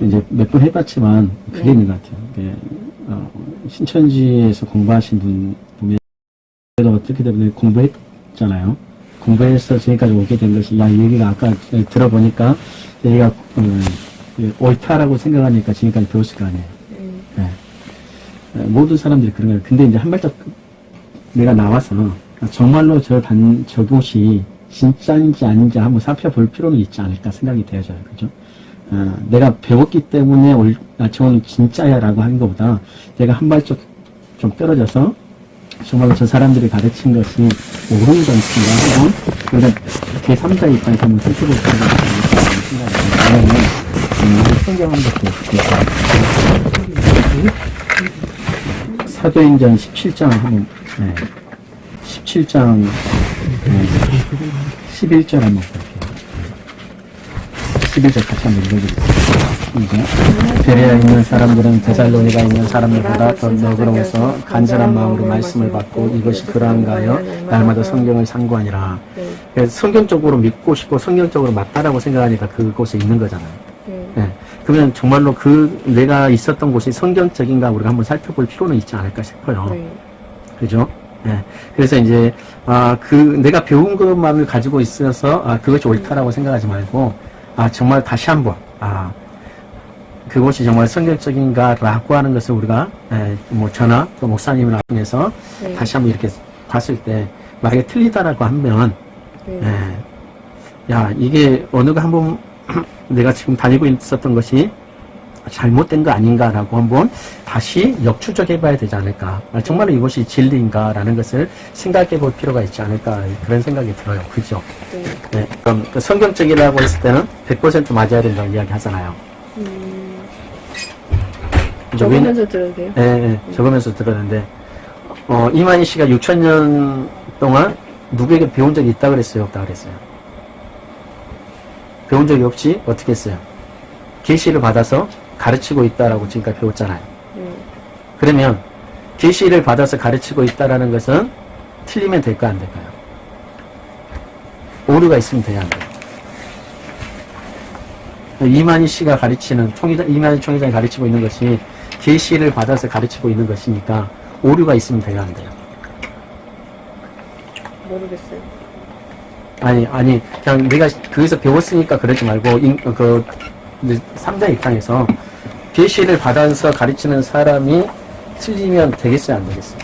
이제 몇 번 해봤지만 그게 네. 있는 것 같아요. 이게, 어, 신천지에서 공부하신 분 보면 어떻게 되면 공부했잖아요. 공부해서 지금까지 오게 된 것이 야 얘기가 아까 들어보니까 얘가 음, 이 옳다라고 생각하니까 지금까지 배웠을 거 아니에요. 음, 네. 어, 모든 사람들이 그런 거예요. 근데 이제 한 발짝 내가 나와서 정말로 저 단, 저곳이 진짜인지 아닌지 한번 살펴볼 필요는 있지 않을까 생각이 되어져요. 그죠? 어, 내가 배웠기 때문에 올, 아, 저건 진짜야 라고 하는 것보다 내가 한 발짝 좀 떨어져서 정말로 저 사람들이 가르친 것이 옳은 건지가 한번 우리가 제3자 입장에서 한번 살펴볼 필요가 있다는 생각이 듭니다. 왜냐면 음, 우리 성경 한번 볼게요. 사도행전 17장 한번 네. 17장 네. 11절 한번 볼게요. 11절 같이 한번. 이제 베레아에 있는 사람들은 데살로니가 있는 사람들보다 더 너그러워서 간절한 마음으로 말씀을 받고 이것이 그러한가 하여 날마다 성경을 상고하니라. 네, 그래서 성경적으로 믿고 싶고 성경적으로 맞다라고 생각하니까 그곳에 있는 거잖아요. 네, 예. 그러면 정말로 그 내가 있었던 곳이 성경적인가 우리가 한번 살펴볼 필요는 있지 않을까 싶어요. 네, 그죠? 예. 그래서 이제, 아, 그, 내가 배운 것만을 가지고 있어서, 아, 그것이 옳다라고 생각하지 말고, 아, 정말 다시 한 번, 아, 그것이 정말 성경적인가라고 하는 것을 우리가, 예, 뭐, 저나, 또 목사님이나 통해서 네, 다시 한번 이렇게 봤을 때, 만약에 틀리다라고 하면, 네, 예, 야, 이게 어느가 한번 내가 지금 다니고 있었던 것이 잘못된 거 아닌가라고 한번 다시 역추적해 봐야 되지 않을까. 아, 정말로 이것이 진리인가라는 것을 생각해 볼 필요가 있지 않을까. 그런 생각이 들어요. 그죠? 네. 네. 그럼 그 성경적이라고 했을 때는 100% 맞아야 된다고 이야기 하잖아요. 음, 적으면서 들어도 돼요? 예, 예, 적으면서 들었는데, 어, 이만희 씨가 6천년 동안 누구에게 배운 적이 있다 그랬어요? 없다 그랬어요? 배운 적이 없이 어떻게 했어요? 계시를 받아서 가르치고 있다라고 지금까지 배웠잖아요. 네, 그러면 계시를 받아서 가르치고 있다라는 것은 틀리면 될까 안 될까요? 오류가 있으면 돼야 안 돼요. 이만희 씨가 가르치는 총회장 이만희 총회장이 가르치고 있는 것이 계시를 받아서 가르치고 있는 것이니까 오류가 있으면 돼야 안 돼요. 모르겠어요. 아니 아니 그냥 내가 거기서 배웠으니까 그러지 말고 인, 그 이제 3자 입장에서 계시를 받아서 가르치는 사람이 틀리면 되겠어요 안 되겠어요?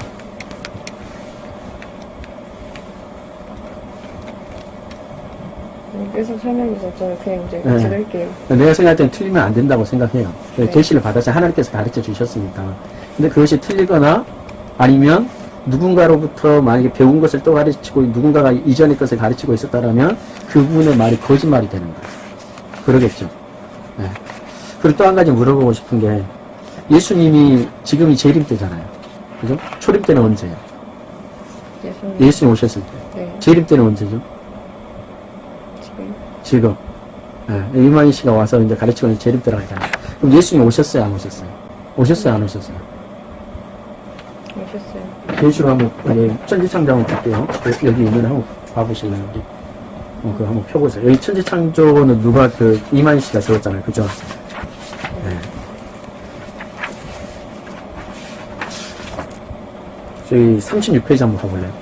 네, 계속 설명해 주셨잖아요. 그냥 이제 네. 들을게요. 내가 생각할 때는 틀리면 안 된다고 생각해요. 네. 계시를 받아서 하나님께서 가르쳐 주셨으니까. 근데 그것이 틀리거나 아니면 누군가로부터 만약에 배운 것을 또 가르치고 누군가가 이전의 것을 가르치고 있었다라면 그분의 말이 거짓말이 되는 거예요. 그러겠죠. 네. 그리고 또 한 가지 물어보고 싶은 게 예수님이 지금이 재림 때잖아요. 그죠? 초림 때는 언제예요? 예수님. 예수님 오셨을 때. 네, 재림 때는 언제죠? 지금. 지금. 예, 이만희 씨가 와서 이제 가르치고 있는 재림 때라고 하잖아요. 그럼 예수님 오셨어요? 안 오셨어요? 오셨어요? 안 오셨어요? 오셨어요. 계시로 한번, 여기 천지창조 한번 볼게요. 여기 있는 한번 봐보실래요? 여기. 어, 그거 한번 펴보세요. 여기 천지 창조는 누가 그, 이만희 씨가 적었잖아요. 그죠? 네. 저기 36페이지 한번 가볼래요?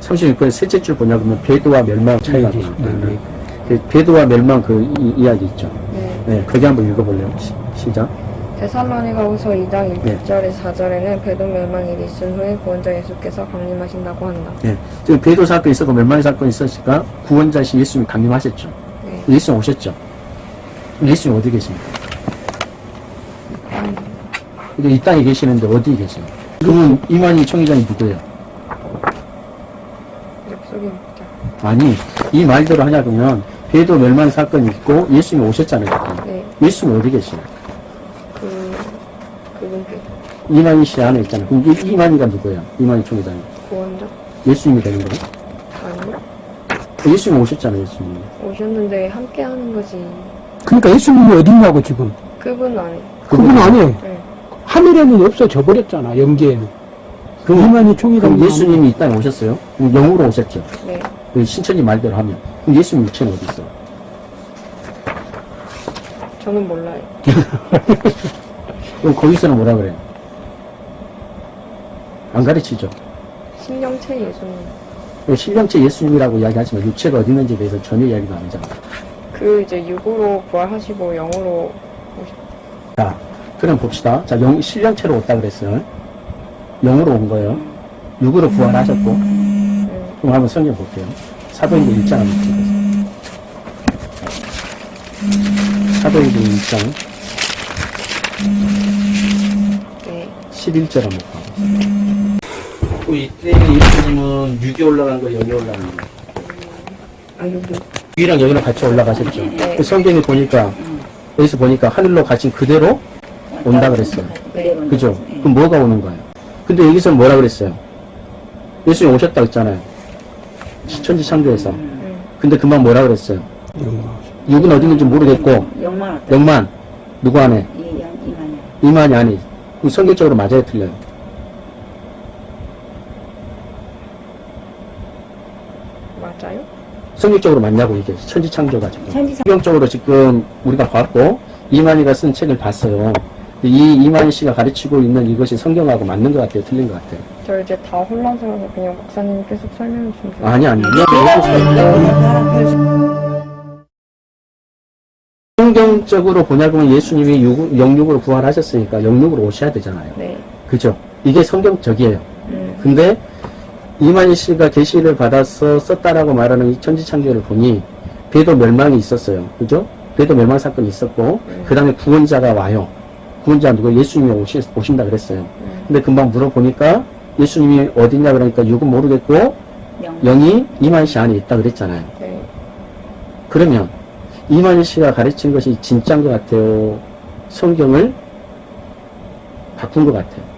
삼십육 페이지 셋째 줄 보냐 그러면 배도와 멸망 차이가 네, 나요. 네, 네. 그 배도와 멸망 그 이, 야기 있죠. 네. 네, 거기 한번 읽어볼래요? 시, 시작. 데살로니가후서 2장 네. 1절에 4절에는 배도 멸망이 있은 후에 구원자 예수께서 강림하신다고 한다. 네. 지금 배도 사건이 있었고 멸망의 사건이 있었으니까 구원자신 예수님이 강림하셨죠. 네. 예수님 오셨죠. 예수님 어디 계십니까? 이게 이 땅에 계시는데 어디 계십니까? 그러면 이만희 총회장이 누구예요? 아니, 이 말대로 하냐면 배도 멸망 사건이 있고 예수님이 오셨잖아요. 네. 예수님 어디 계시나요? 그, 이만희 씨 안에 있잖아요. 그럼 이, 이만희가 누구예요? 이만희 총회장이. 구원자? 예수님이 되는 거예요? 아니요. 예수님 오셨잖아요, 예수님. 오셨는데 함께 하는 거지. 그러니까 예수님이 어딨냐고 지금. 그분 아니. 그분 아니. 네. 하늘에는 없어져 버렸잖아, 영계에는. 그럼, 이만희 총회장. 그럼 예수님이 이 땅에 오셨어요? 그럼 영으로 오셨죠? 네. 그 신천지 말대로 하면. 그럼 예수님 육체는 어디 있어? 저는 몰라요. 그럼 거기서는 뭐라 그래요? 안 가르치죠. 신령체 예수님. 그 신령체 예수님이라고 이야기하지만 육체가 어디 있는지에 대해서 전혀 이야기가 안 하잖아. 그 이제 육으로 부활하시고 영으로 자, 그럼 봅시다. 자, 영, 신령체로 왔다 그랬어요. 영으로 온 거예요. 육으로 부활하셨고. 음, 그럼 한번 성경 볼게요. 사도행전 1장 한번 보세요. 사도행전 1장 네. 11절 한번 봐 보세요. 이때 예수님은 6이 올라간 거, 0이 올라간 거. 아 여기. 6이랑 0이랑 같이 올라가셨죠. 네. 그 성경에 보니까, 여기서 보니까 하늘로 가신 그대로 온다 그랬어요. 네. 그죠? 그럼 뭐가 오는 거예요? 근데 여기서 뭐라 그랬어요? 예수님 오셨다 그랬잖아요. 천지 창조에서. 음, 근데 금방 뭐라 그랬어요? 육은 어디 있는지 모르겠고, 영만? 영만, 누구 안에? 이. 이만이 아니. 성경적으로 맞아요, 틀려요? 성경적으로 맞냐고, 이게. 천지 창조가 지금. 천지창 성경적으로 지금 우리가 봤고, 이만희가 쓴 책을 봤어요. 이 이만희 씨가 가르치고 있는 이것이 성경하고 맞는 것 같아요? 틀린 것 같아요? 저 이제 다 혼란스러워서 그냥 목사님이 계속 설명 좀 주세요. 아니, 아니. 성경적으로 보냐면 예수님이 육- 영육으로 부활하셨으니까 영육으로 오셔야 되잖아요. 네. 그죠? 이게 성경적이에요. 음, 근데 이만희 씨가 계시를 받아서 썼다라고 말하는 이 천지창조를 보니 배도 멸망이 있었어요. 그죠? 배도 멸망 사건이 있었고 그 다음에 구원자가 와요. 구원자 누구? 예수님이 오시, 오신다 그랬어요. 음, 근데 금방 물어보니까 예수님이 어디냐 그러니까 육은 모르겠고 영. 영이 이만희 씨 안에 있다 그랬잖아요. 네. 그러면 이만희 씨가 가르친 것이 진짜인 것 같아요. 성경을 바꾼 것 같아요.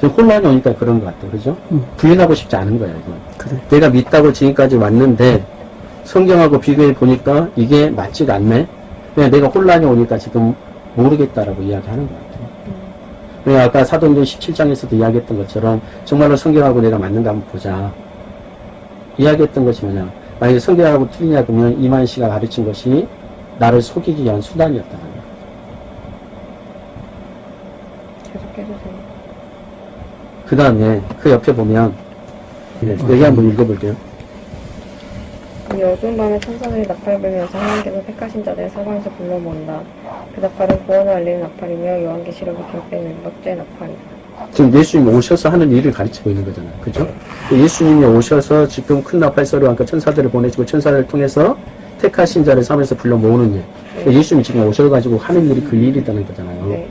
지금 혼란이 오니까 그런 것 같아요. 그죠? 음. 부인하고 싶지 않은 거예요, 이건. 그래. 내가 믿다고 지금까지 왔는데, 성경하고 비교해 보니까 이게 맞지가 않네? 그냥 내가 혼란이 오니까 지금 모르겠다라고 이야기하는 것 같아요. 그냥 아까 사도행전 17장에서도 이야기했던 것처럼, 정말로 성경하고 내가 맞는가 한번 보자. 이야기했던 것이 뭐냐. 만약에 성경하고 틀리냐 그러면 이만 씨가 가르친 것이 나를 속이기 위한 수단이었다는 거예요. 계속 해주세요. 그 다음에 그 옆에 보면, 네, 여기 한번 읽어볼게요. 이 어두운 밤에 천사들이 나팔을 불면서 하나님께서 택하신 자들을 사방에서 불러 모은다. 그 나팔은 구원을 알리는 나팔이며 요한계시록이 기록되는 일곱째 나팔이다. 지금 예수님이 오셔서 하는 일을 가르치고 있는 거잖아요. 그죠? 예수님이 오셔서 지금 큰 나팔 소리와 함께 천사들을 보내시고 천사를 통해서 택하신 자를 삼에서 불러 모으는 일. 그러니까 예수님이 지금 오셔가지고 하는 일이 그 일이라는 거잖아요. 네.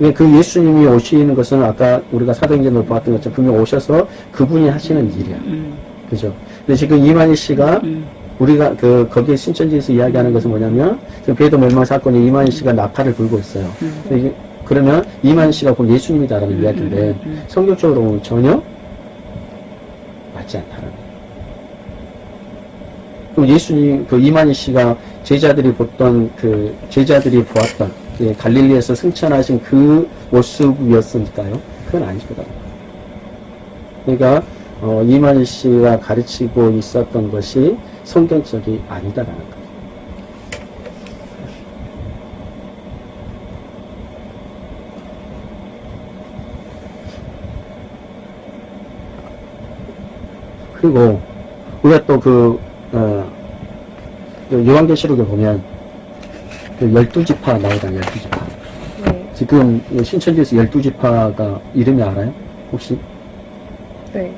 그그 예수님이 오시는 것은 아까 우리가 사도행전을 보았던 것처럼 분명 오셔서 그분이 하시는 일이야. 음, 그죠? 근데 지금 이만희 씨가 음. 우리가 그 거기에 신천지에서 이야기하는 것은 뭐냐면 지금 배도 멸망 사건에 이만희 씨가 나팔을 불고 있어요. 이게 그러면 이만희 씨가 곧 예수님이다라는 이야기인데 성경적으로 보면 전혀 맞지 않다는 거예요. 그럼 예수님 그 이만희 씨가 제자들이 보던 그 제자들이 보았던 그 갈릴리에서 승천하신 그 모습이었으니까요. 그건 아니거든요. 그러니까 어, 이만희 씨가 가르치고 있었던 것이 성경적이 아니다라는 거예요. 그리고 우리가 또 그, 어, 그 요한계시록에 보면 그 열두 지파 나오잖아요, 열두 지파. 네. 지금 이 신천지에서 열두 지파가 이름이 알아요? 혹시? 네.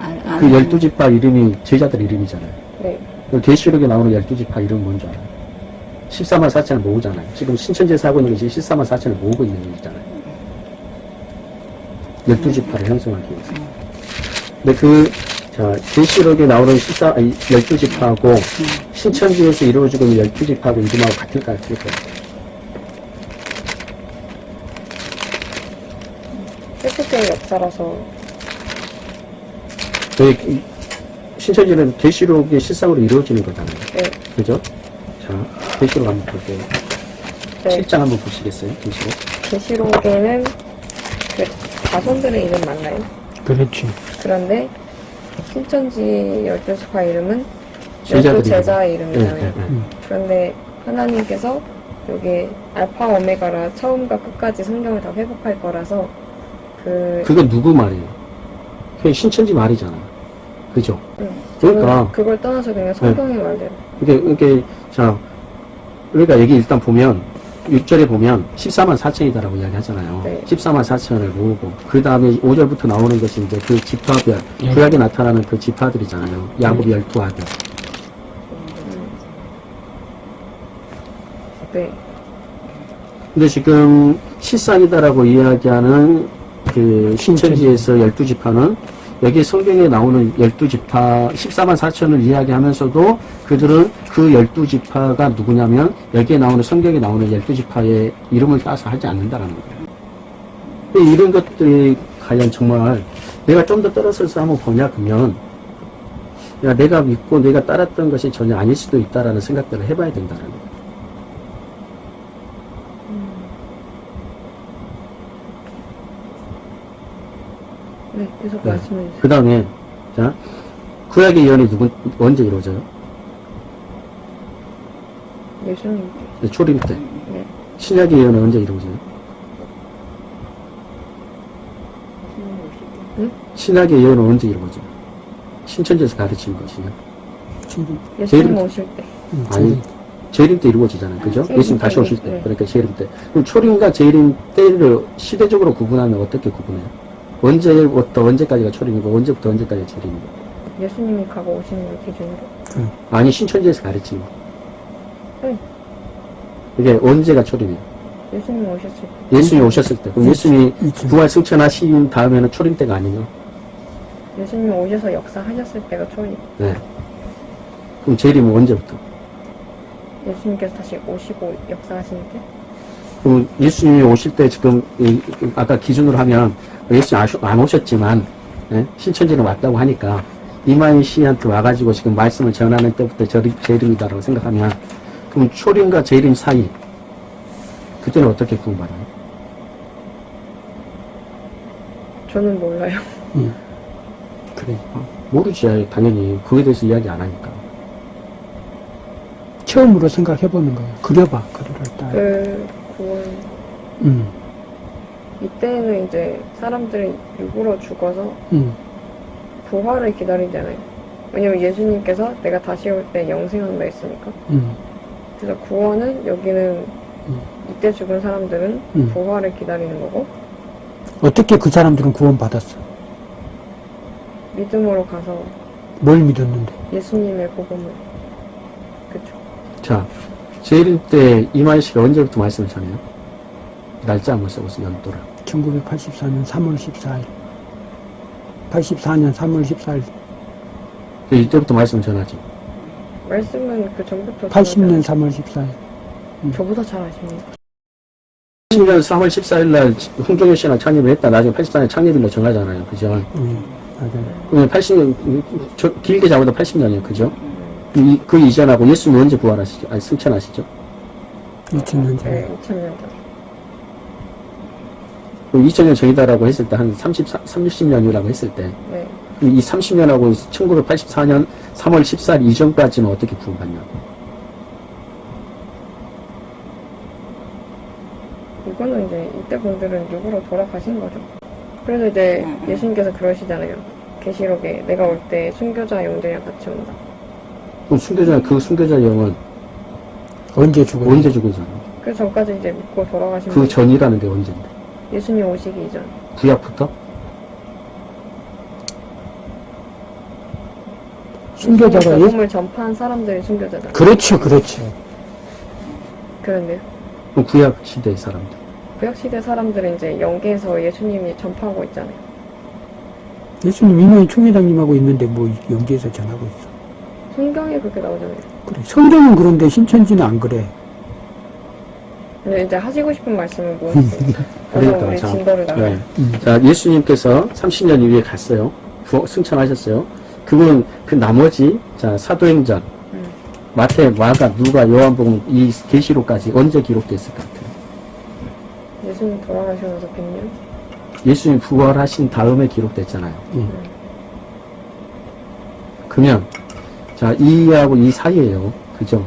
안, 안그 열두 지파 이름이 제자들 이름이잖아요. 네. 그 계시록에 나오는 열두 지파 이름 뭔지 알아요? 14만 4천을 모으잖아요. 지금 신천지에서 하고 있는 것이 14만 4천을 모으고 있는 일이잖아요. 열두 지파를 형성하기 위해서. 근데 그, 자, 계시록에 나오는 14, 아니, 열두 지파하고 신천지에서 이루어지고 있는 열두 지파하고 이름하고 같을까요? 틀릴까요? 세트의 역사라서 저희 이- 신천지는 계시록의 실상으로 이루어지는 거잖아요. 네. 그죠? 자, 계시록 한번 볼게요. 네. 7장 한번 보시겠어요? 계시록. 계시록에는 그 자손들의 이름 맞나요? 그렇지. 그런데 신천지 열두 지파 이름은 열두 이름. 이름이잖아요. 예, 예, 예. 그런데 하나님께서 여기 알파 오메가라 처음과 끝까지 성경을 다 회복할 거라서 그 그건 누구 말이에요? 그게 신천지 말이잖아. 그죠? 응. 그러니까. 그걸 떠나서 그냥 성경의 말대로 이게, 이게, 자, 우리가 여기 일단 보면, 6절에 보면 14만 4천이다라고 이야기 하잖아요. 네. 14만 4천을 모으고, 그 다음에 5절부터 나오는 것이 이제 그 지파별, 예. 구약에 나타나는 그 지파들이잖아요. 야곱 열두 아들. 네 근데 지금 실상이다라고 이야기하는 그 신천지에서 열두 지파는 여기 성경에 나오는 열두 지파 14만 4천을 이야기하면서도 그들은 그 열두 지파가 누구냐면 여기에 나오는 성경에 나오는 열두 지파의 이름을 따서 하지 않는다라는 거예요. 이런 것들이 과연 정말 내가 좀 더 떨어져서 한번 보냐 그러면 야 내가 믿고 내가 따랐던 것이 전혀 아닐 수도 있다라는 생각들을 해봐야 된다는 거예요. 네, 계속 네. 말씀해 주세요. 그 다음에, 자, 구약의 예언이 누군, 언제 이루어져요? 예수님 네, 초림 때. 네. 신약의 예언은 언제 이루어져요? 신약의 예언은 언제 이루어져요? 신천지에서 가르친 것이요. 지금, 예수님 오실 때 음, 아니, 재림 때 이루어지잖아요. 그죠? 재림 예수님 다시 때, 오실 때. 네. 그러니까 재림 때. 그럼 초림과 재림 때를 시대적으로 구분하면 어떻게 구분해요? 언제부터 언제까지가 초림이고, 언제부터 언제까지가 재림이고. 예수님이 가고 오시는 걸 기준으로 아니, 신천지에서 가르치는 거. 네. 이게 언제가 초림이에요? 예수님 오셨을 때 예수님이 오셨을 때. 그럼 예수님이. 부활 승천하신 다음에는 초림 때가 아니에요. 예수님 오셔서 역사하셨을 때가 초임 네. 그럼 재림은 언제부터? 예수님께서 다시 오시고 역사하시는 때 그럼 예수님이 오실 때 지금 아까 기준으로 하면 아셔- 안 오셨지만 예? 신천지는 왔다고 하니까 이만희 씨한테 와가지고 지금 말씀을 전하는 때부터 재림, 재림이다라고 생각하면 그럼 초림과 재림 사이 그때는 어떻게 구분받아요? 저는 몰라요. 음. 그래. 모르지 당연히 그에 대해서 이야기 안 하니까 처음으로 생각해보는 거야. 그려봐. 그려를 딱. 그 구원 음, 이때는 이제 사람들이 육으로 죽어서 음, 부활을 기다리잖아요. 왜냐면 예수님께서 내가 다시 올 때 영생한다 했으니까. 음, 그래서 구원은 여기는 음. 이때 죽은 사람들은 음. 부활을 기다리는 거고 어떻게 그 사람들은 구원 받았어? 믿음으로 가서 뭘 믿었는데? 예수님의 복음을 그쵸. 자 재림 때 이만희 씨가 언제부터 말씀을 전해요? 날짜 한번 써보세요 연도를 1984년 3월 14일. 84년 3월 14일. 그 이때부터 말씀을 전하지 말씀은 그 전부터 80년 3월 14일. 전하잖아요. 저보다 잘 아십니다. 80년 3월 14일 날 홍종현 씨랑 창립을 했다. 나중에 84년 창립일로 정하잖아요. 그죠? 음, 맞아요. 그러면 80년, 저, 길게 잡아도 80년이에요. 그죠? 이, 그 이전하고 예수님 언제 부활하시죠? 아니, 승천하시죠? 2000년 전에. 네, 2000년 전. 그럼 2000년 전이다라고 했을 때 한 30, 30년이라고 했을 때, 네. 이 30년하고 1984년 3월 14일 이전까지는 어떻게 구분받냐고. 이거는 이제 이때 분들은 육으로 돌아가신 거죠. 그래서 이제 음, 음. 예수님께서 그러시잖아요. 계시록에 내가 올 때 순교자 영들이랑 같이 온다. 그럼 순교자, 그 순교자 영은 언제 죽었어? 언제 죽은잖아. 그 전까지 이제 믿고 돌아가신 그 분. 전이라는 게 언제인데? 예수님 오시기 이전. 구약부터? 순교자가 예수님 예? 복음을 전파한 사람들이 순교자다. 그렇죠, 그렇죠. 그런데요. 구약 시대의 사람들. 구약 시대 사람들은 이제 영계에서 예수님이 전파하고 있잖아요. 예수님 이만희 총회장님하고 있는데 뭐 연기에서 전하고 있어. 성경에 그렇게 나오잖아요. 그래. 성경은 그런데 신천지는 안 그래. 근데 이제 하시고 싶은 말씀은 무엇이세요? 그러니까, 우리 자, 진도를 나가요. 네. 음. 자, 예수님께서 30년 이후에 갔어요. 부- 승천하셨어요. 그분, 그 나머지, 자, 사도행전, 음. 마태, 마가, 누가, 요한복음, 이 계시록까지 언제 기록됐을 것 같아요? 예수님 돌아가시면서 100년? 예수님 부활하신 다음에 기록됐잖아요. 예. 그러면 자 이하고 이 사이에요. 그죠?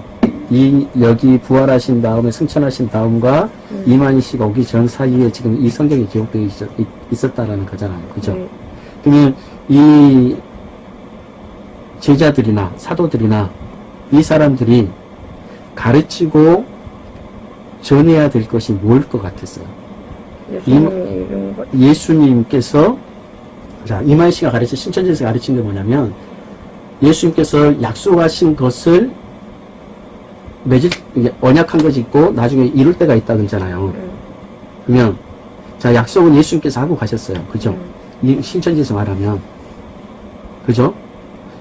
이 여기 부활하신 다음에 승천하신 다음과 이만희 씨가 오기 전 사이에 지금 이 성경에 기록되어 있었, 있었다라는 거잖아요. 그죠? 네. 그러면 이 제자들이나 사도들이나 이 사람들이 가르치고 전해야 될 것이 뭘 것 같았어요? 것. 예수님께서 자 이만 씨가 가르친 신천지에서 가르친 게 뭐냐면 예수님께서 약속하신 것을 맺을 이게 언약한 것이 있고 나중에 이룰 때가 있다 그러잖아요. 음. 그러면 자 약속은 예수님께서 하고 가셨어요. 그죠? 음. 이 신천지에서 말하면 그죠?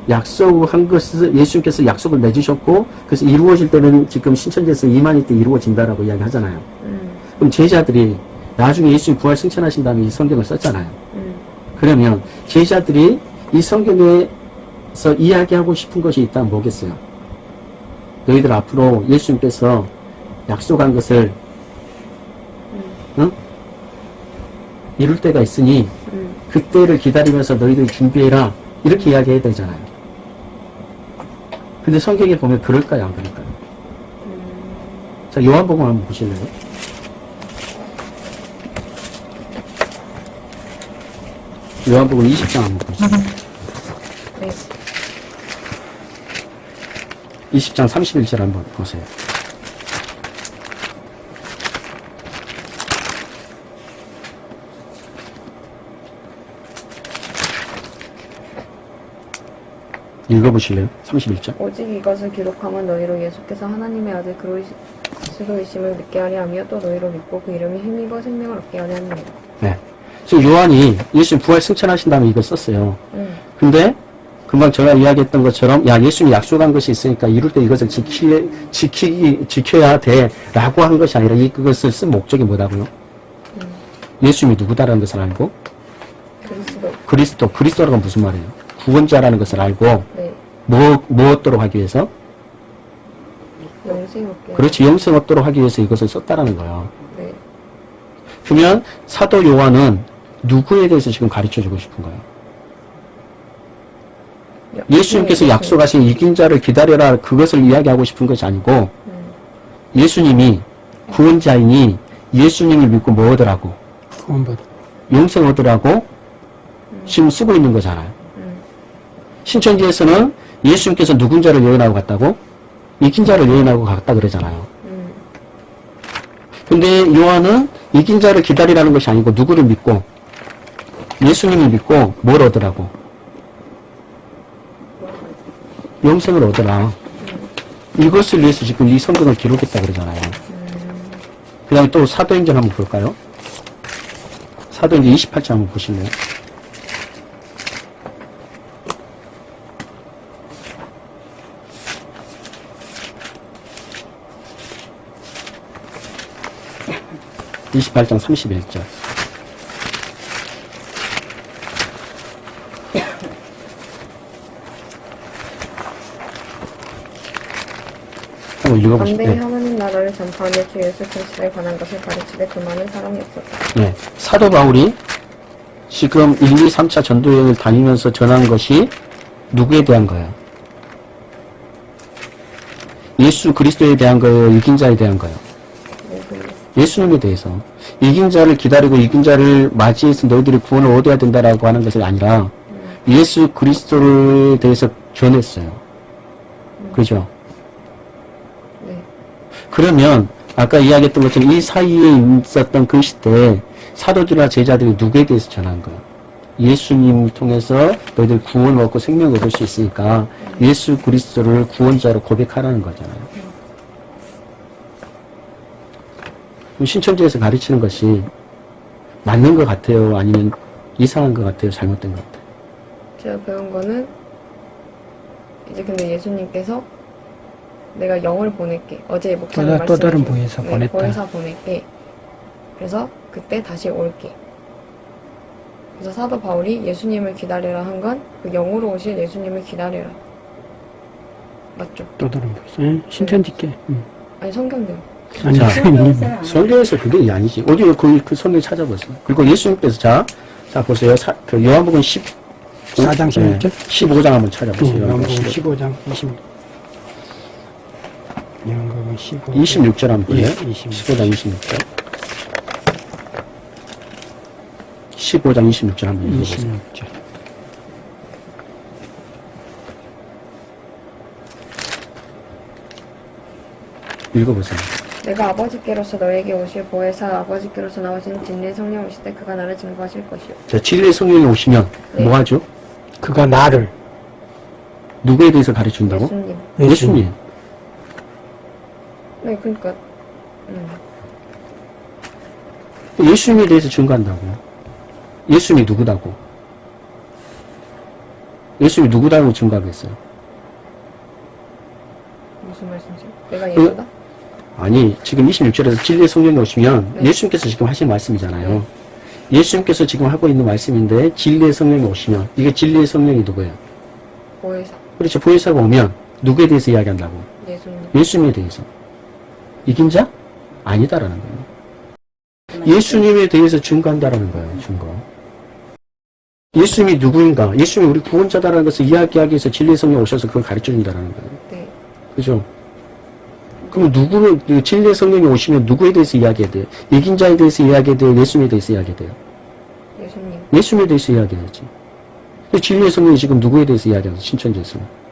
약속한 것을 예수님께서 약속을 맺으셨고 그래서 이루어질 때는 지금 신천지에서 이만희 때 이루어진다라고 이야기하잖아요. 음. 그럼 제자들이 나중에 예수님 부활 승천하신 다음에 이 성경을 썼잖아요. 음. 그러면 제자들이 이 성경에서 이야기하고 싶은 것이 있다면 뭐겠어요? 너희들 앞으로 예수님께서 약속한 것을 응? 이룰 때가 있으니 음. 그때를 기다리면서 너희들이 준비해라 이렇게 이야기해야 되잖아요. 근데 성경에 보면 그럴까요 안 그럴까요? 자 요한복음 한번 보실래요? 요한복음 20장 한번 보세요. 네. 20장 31절 한번 보세요. 읽어보실래요? 31절. 오직 이것을 기록하면 너희로 예수께서 하나님의 아들 그리스도이심을 믿게 하려 하며 또 너희로 믿고 그 이름이 힘입어 생명을 얻게 하려 함이라. 네. 지금 요한이 예수님 부활 승천하신 다음에 이걸 썼어요. 음. 근데 금방 제가 이야기했던 것처럼 야 예수님이 약속한 것이 있으니까 이룰 때 이것을 지키, 지키, 지켜야 돼 라고 한 것이 아니라 이 그것을 쓴 목적이 뭐다고요? 예수님이 누구다라는 것을 알고 그리스도. 그리스도 그리스도라는 건 무슨 말이에요? 구원자라는 것을 알고 네. 뭐, 뭐 얻도록 하기 위해서? 영생. 그렇지 영생 얻도록 하기 위해서 이것을 썼다라는 거예요. 네. 그러면 사도 요한은 누구에 대해서 지금 가르쳐주고 싶은 거예요? 여- 예수님께서 네, 약속하신 이긴 자를 기다려라 그것을 이야기하고 싶은 것이 아니고 음. 예수님이 구원자이니 예수님을 믿고 뭐 얻으라고. 영생 얻으라고 지금 쓰고 있는 거잖아요. 음. 신천지에서는 예수님께서 누군 자를 예언하고 갔다고 이긴 자를 예언하고 갔다 그러잖아요. 음. 근데 요한은 이긴 자를 기다리라는 것이 아니고 누구를 믿고 예수님을 믿고 뭘 얻으라고 영생을 얻으라. 이것을 위해서 지금 이 성경을 기록했다 그러잖아요. 그 다음에 또 사도행전 한번 볼까요? 사도행전 28장 한번 보실래요? (28장 31절) 읽어보시죠. 반대에 네. 하나님 나라를 전파하며 주 예수 그리스도에 관한 것을 가르치되 그 많은 사람이 없었다. 네. 사도 바울이 지금 1, 2, 3차 전도여행을 다니면서 전한 것이 누구에 대한 거예요? 예수 그리스도에 대한 거예요? 이긴 자에 대한 거예요? 예수님. 예수님에 대해서. 이긴 자를 기다리고 이긴 자를 맞이해서 너희들이 구원을 얻어야 된다라고 하는 것이 아니라 예수 그리스도에 대해서 전했어요. 그죠? 네. 그러면 아까 이야기했던 것처럼 이 사이에 있었던 그 시대에 사도들이나 제자들이 누구에 대해서 전한 거야? 예수님을 통해서 너희들 구원을 얻고 생명을 얻을 수 있으니까 예수 그리스도를 구원자로 고백하라는 거잖아요. 신천지에서 가르치는 것이 맞는 것 같아요? 아니면 이상한 것 같아요? 잘못된 것 같아요? 제가 배운 거는 이제 근데 예수님께서 내가 영을 보낼게. 어제 목사님 또, 또 다른 부에서 네, 보냈다. 부에서 보낼게. 그래서 그때 다시 올게. 그래서 사도 바울이 예수님을 기다리라 한 건 그 영으로 오실 예수님을 기다리라. 맞죠? 또 다른 부에서. 응, 신천 네. 짓게. 응. 아니 성경대로. 아니, 아니 설교에서 그게 아니지. 어디 그, 그 설교 찾아보세요. 그리고 예수님께서 자, 자 보세요. 사, 그 요한복음 14장 16절? 15장 한번 찾아보세요. 요한복음 15장 16절. 25, 26절 한 번에. 예, 26. 장 26절. 15장 26절 한번 읽어보세요. 읽어보세요. 내가 아버지께로서 너에게 오실 보혜사 아버지께로서 나오신 진리의 성령 오실 때 그가 나를 증거하실 것이요. 자, 진리의 성령이 오시면 네. 뭐하죠? 그가 나를 누구에 대해서 가르친다고? 예수님. 예수님. 예수님. 네, 그러니까 음. 예수님에 대해서 증거한다고. 예수님이 누구다고? 예수님이 누구다고 증거하겠어요? 무슨 말씀이세요? 내가 그- 예수다? 아니, 지금 26절에서 진리의 성령이 오시면 네. 예수님께서 지금 하신 말씀이잖아요. 예수님께서 지금 하고 있는 말씀인데 진리의 성령이 오시면 이게 진리의 성령이 누구예요? 보혜사 그렇죠. 보혜사가 오면 누구에 대해서 이야기한다고? 예수님. 예수님에 대해서. 이긴 자? 아니다라는 거예요. 예수님에 대해서 증거한다라는 거예요. 증거. 예수님이 누구인가? 예수님이 우리 구원자다라는 것을 이야기하기 위해서 진리의 성령 오셔서 그걸 가르쳐 준다라는 거예요. 네. 그죠? 그럼 누구를, 그 진리의 성령이 오시면 누구에 대해서 이야기해야 돼요? 이긴 자에 대해서 이야기해야 돼요? 예수님에 대해서 이야기해야 돼요? 예수님. 예수님에 대해서 이야기해야지. 진리의 성령이 지금 누구에 대해서 이야기하죠? 신천지에서. 예수님.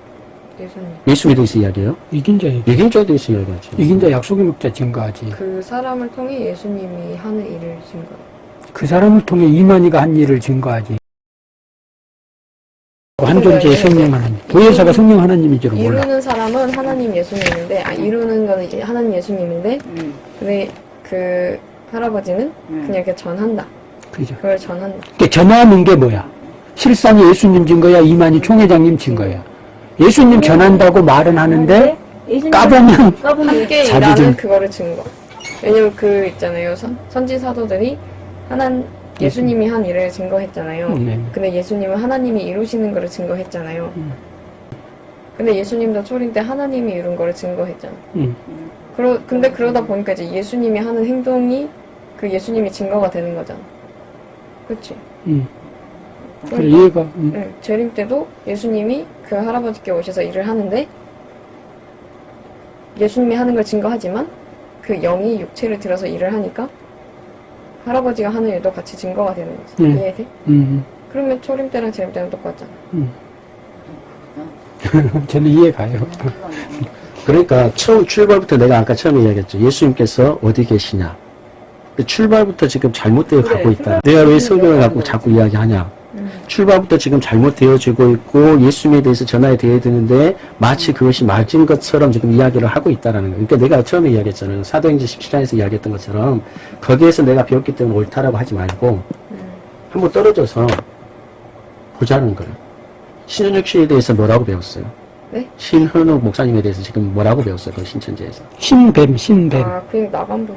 예수님에 대해서 이야기해요? 이긴 자에게 이긴 자에 대해서 이야기하지. 이긴 자 약속의 목자 증거하지. 그 사람을 통해 예수님이 하는 일을 증거. 그 사람을 통해 이만희가 한 일을 증거하지. 한 존재의 성령 하나님. 보혜사가 성령 하나님인 줄은 몰라. 이루는 사람은 하나님 예수님인데 아 이루는 거는 하나님 예수님인데 음, 근데 그 할아버지는 음. 그냥 이렇게 전한다. 그죠. 그걸 전한다. 그러니까 전하는 게 뭐야? 실상이 예수님 증거야, 이만희 총회장님 증거야. 예수님 전한다고 말은 하는데 예수님 까보면 자기 증- 그거를 증거. 왜냐면 그 있잖아요. 선, 선지 사도들이 하나 예수님이 한 일을 증거했잖아요. 네. 근데 예수님은 하나님이 이루시는 거를 증거했잖아요. 음. 근데 예수님도 초림 때 하나님이 이룬 거를 증거했잖아. 음. 그러, 근데 그러다 보니까 이제 예수님이 하는 행동이 그 예수님이 증거가 되는 거잖아. 그치? 음. 그래, 그러니까, 이해가. 음. 응, 재림 때도 예수님이 그 할아버지께 오셔서 일을 하는데 예수님이 하는 걸 증거하지만 그 영이 육체를 들어서 일을 하니까 할아버지가 하는 일도 같이 증거가 되는 거지. 음. 이해돼? 음. 그러면 초림 때랑 재림 때랑 똑같잖아. 저는 이해가요. 그러니까 처음 출발부터 내가 아까 처음에 이야기했죠. 예수님께서 어디 계시냐. 그 출발부터 지금 잘못되어 그래, 가고 있다. 내가 왜 성경을 갖고 자꾸 이야기하냐. 음. 출발부터 지금 잘못되어지고 있고 예수님에 대해서 전하에 되어야 되는데 마치 그것이 맞은 것처럼 지금 이야기를 하고 있다라는 거예요. 그러니까 내가 처음에 이야기했잖아요. 사도행전 17장에서 이야기했던 것처럼 거기에서 내가 배웠기 때문에 옳다라고 하지 말고 한번 떨어져서 보자는 거예요. 신현욱 씨에 대해서 뭐라고 배웠어요? 네? 신현욱 목사님에 대해서 지금 뭐라고 배웠어요? 그 신천지에서. 신뱀, 신뱀. 아, 그냥 나간부.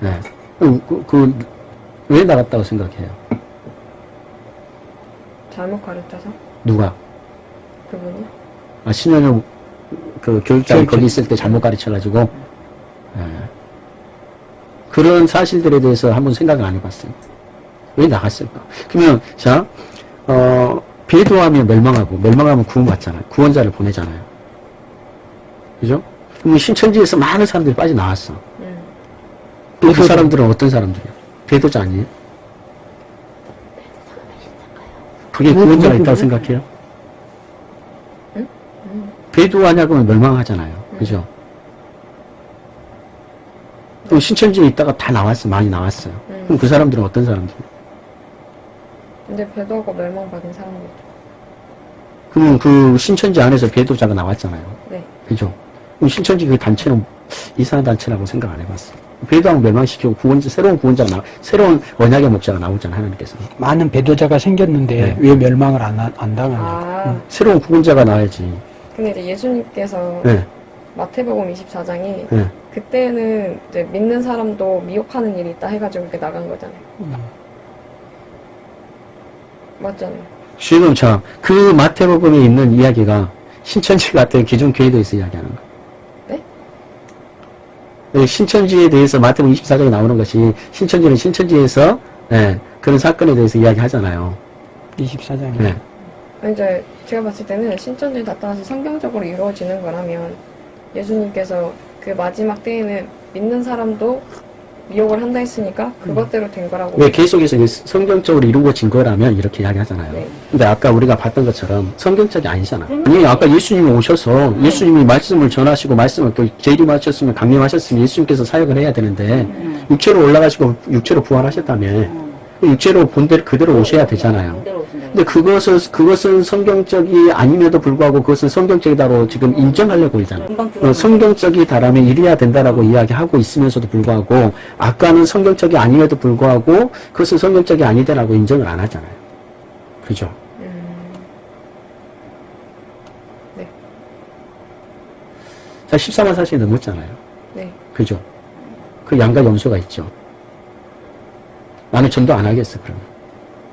네. 그, 그, 그, 왜 나갔다고 생각해요? 잘못 가르쳐서 누가? 그분이. 아, 신현욱 그 교육장 교육장. 거기 있을 때 잘못 가르쳐가지고, 예. 그런 사실들에 대해서 한번 생각을 안 해봤어요. 왜 나갔을까? 그러면, 자, 어, 배도하면 멸망하고, 멸망하면 구원받잖아요. 구원자를 보내잖아요. 그죠? 그러면 신천지에서 많은 사람들이 빠져나왔어. 음. 그 사람들은 어떤 사람들이야? 배도자 아니에요? 그게 뭐, 구원자가 그게 있다고? 생각해요? 응? 배도하냐고 하면 멸망하잖아요. 그죠? 또 신천지에 있다가 다 나왔어. 많이 나왔어요. 음. 그럼 그 사람들은 어떤 사람들이에요? 근데 배도하고 멸망받은 사람들. 그러면 그 신천지 안에서 배도자가 나왔잖아요. 네. 그죠? 신천지 그 단체는 이상한 단체라고 생각 안 해봤어. 배도하고 멸망시키고 구원자, 새로운 구원자가 나, 새로운 언약의 목자가 나오잖아, 하나님께서. 많은 배도자가 생겼는데 네. 왜 멸망을 안, 하- 안 당하냐. 아, 새로운 구원자가 나와야지. 근데 이제 예수님께서 네, 마태복음 24장에 네. 그때는 이제 믿는 사람도 미혹하는 일이 있다 해가지고 이렇게 나간 거잖아요. 음. 맞잖아요. 지금 자, 그 마태복음에 있는 이야기가 신천지 같은 기존 교회도에서 이야기하는 거. 네? 예, 신천지에 대해서 마태복음 24장에 나오는 것이 신천지는 신천지에서 예, 그런 사건에 대해서 이야기하잖아요. 24장에. 예. 이제 제가 봤을 때는 신천지 나타나서 성경적으로 이루어지는 거라면 예수님께서 그 마지막 때에는 믿는 사람도 미혹을 한다 했으니까 그것대로 된 거라고 왜 계속해서 이제 성경적으로 이루어진 거라면 이렇게 이야기하잖아요. 네. 근데 아까 우리가 봤던 것처럼 성경적이 아니잖아. 아니 아까 예수님이 오셔서 예수님이 말씀을 전하시고 말씀을 또 재림하셨으면 강림하셨으면 예수님께서 사역을 해야 되는데 육체로 올라가시고 육체로 부활하셨다며 그 육체로 본대로 그대로 오셔야 되잖아요. 근데 그것을 그것은 성경적이 아님에도 불구하고 그것은 성경적이다로 지금 인정하려고 그러잖아. 금방 어, 성경적이다라면 이래야 된다라고 이야기하고 있으면서도 불구하고 아까는 성경적이 아님에도 불구하고 그것은 성경적이 아니다라고 인정을 안 하잖아요. 그죠? 음, 네. 자, 14만 4천이 넘었잖아요. 네. 그죠? 그 양가 염소가 있죠. 나는 전도 안 하겠어, 그러면.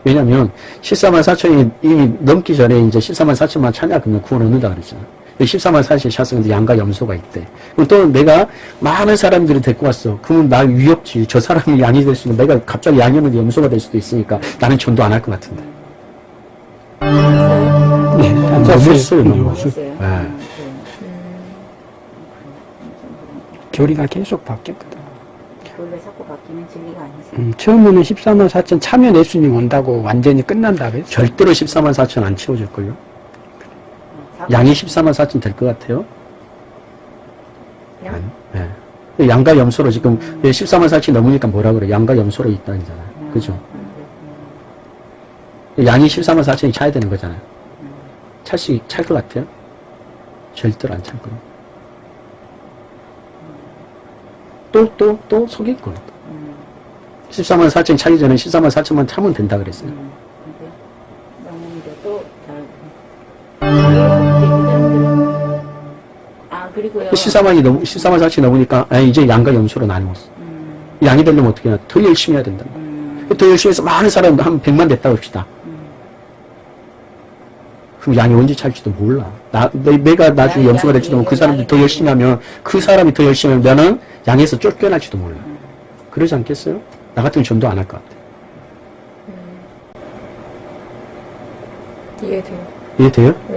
왜냐면, 14만 4천이 이미 넘기 전에 이제 14만 4천만 찬양하면 구원 얻는다 그랬잖아. 14만 4천 샷은 양가 염소가 있대. 그럼 또 내가 많은 사람들이 데리고 왔어. 그러면 나 위협지. 저 사람이 양이 될 수는 내가 갑자기 양이 없는데 염소가 될 수도 있으니까 나는 전도 안 할 것 같은데. 네, 넘었어요. 넘었어요, 넘었어요. 넘었어요. 네. 아, 교리가 계속 바뀌었거든. 원래 자꾸 바뀌는 진리가 아니지. 음, 처음에는 14만 4천 참여 예수님 온다고 완전히 끝난다 그랬어. 절대로 14만 4천 안 채워질걸요? 자꾸 양이 14만 4천 될 것 같아요? 양? 네. 네. 양과 염소로 지금 14만 4천이 넘으니까 뭐라 그래? 양과 염소로 있다잖아요. 그죠? 양이 14만 4천이 차야 되는 거잖아요. 찰 수, 찰 것 같아요? 절대로 안 찰 거예요. 또, 또, 또 속일 거예요. 14만 4천 차기 전에 14만 4천만 차면 된다 그랬어요. 음. 아 그리고요. 14만이 넘, 14만 4천이 넘으니까, 아, 이제 양과 염소로 나누었어. 음, 양이 되려면 어떻게 해야 더 열심히 해야 된다. 음, 더 열심히 해서 많은 사람 한 100만 됐다 봅시다. 그럼 양이 언제 찰지도 몰라. 나, 내, 가 나중에 염소가 될지도 모르고 그 사람들이 더 열심히 하면 그 사람이 더 열심히 하면 나는 양에서 쫓겨날지도 몰라. 그러지 않겠어요? 나 같으면 전도 안 할 것 같아. 이해돼요. 이해돼요? 네.